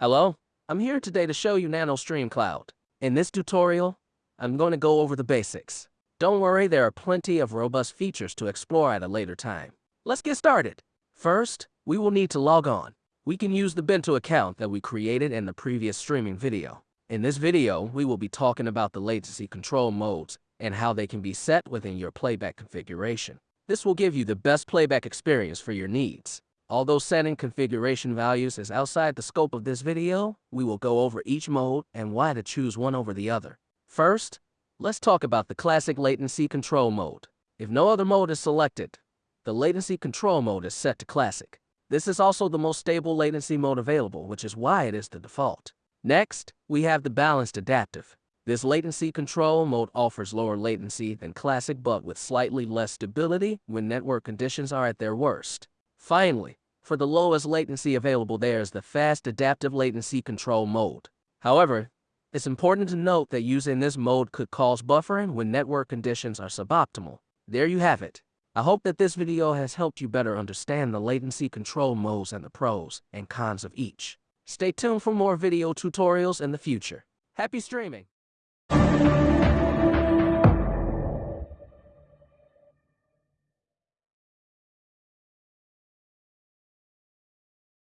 Hello, I'm here today to show you NanoStream Cloud. In this tutorial, I'm going to go over the basics. Don't worry, there are plenty of robust features to explore at a later time. Let's get started. First, we will need to log on. We can use the Bintu account that we created in the previous streaming video. In this video, we will be talking about the latency control modes and how they can be set within your playback configuration. This will give you the best playback experience for your needs. Although setting configuration values is outside the scope of this video, we will go over each mode and why to choose one over the other. First, let's talk about the classic latency control mode. If no other mode is selected, the latency control mode is set to classic. This is also the most stable latency mode available, which is why it is the default. Next, we have the balanced adaptive. This latency control mode offers lower latency than classic but with slightly less stability when network conditions are at their worst. Finally, for the lowest latency available there is the fast adaptive latency control mode. However, it's important to note that using this mode could cause buffering when network conditions are suboptimal. There you have it. I hope that this video has helped you better understand the latency control modes and the pros and cons of each. Stay tuned for more video tutorials in the future. Happy streaming!